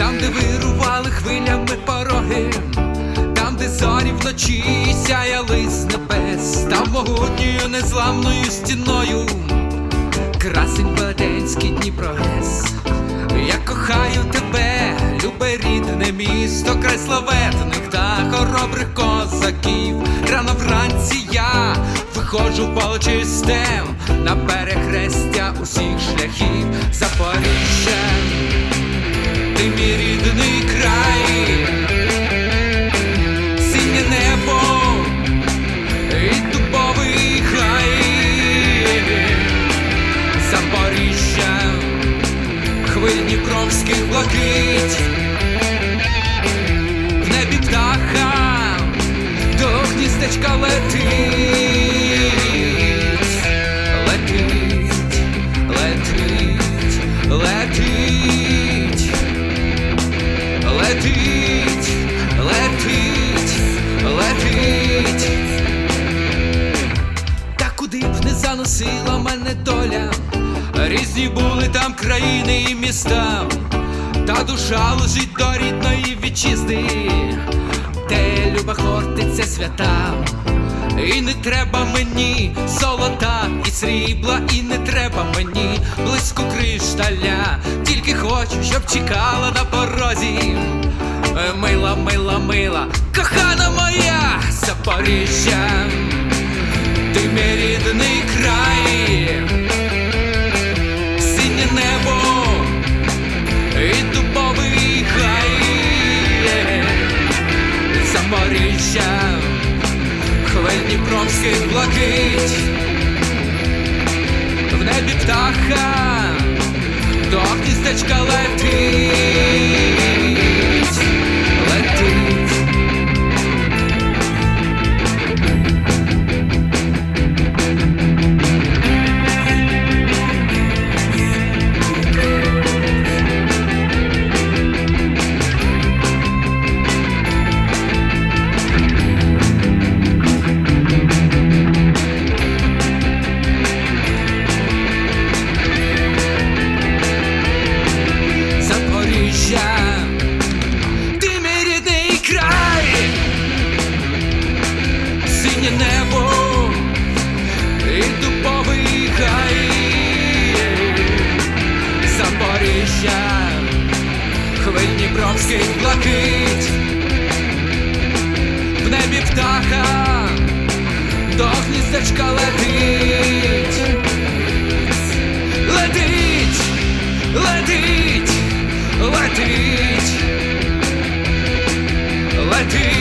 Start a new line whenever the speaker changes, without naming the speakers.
там, де вирували хвилями пороги, там, де зорі вночі сяяли з небес, там могутньою незламною стіною, красень Баденський Дніпрогрес. Я кохаю тебе, любе рідне місто, край славетних та хоробрих козаків. Рано вранці я виходжу полчистем на перехрестя усіх шляхів Запоріжжя. Дніпровських блакить, в небі птаха до гніздечка летить, летить, летить, летить, летить, летить, летить. Та куди б не заносила мене доля, різні були там країни і міста, та душа лежить до рідної вітчизни, де люба хортиця свята. І не треба мені золота і срібла, і не треба мені близько кришталя, тільки хочу, щоб чекала на порозі. Е, Мила, мила, мила, кохана моя Запоріжжя Запоріжжя, хвиль Дніпровських блакить, в небі птаха Дніпровських блакить, в небі птаха до гніздечка летить, летить, летить, летить, летить.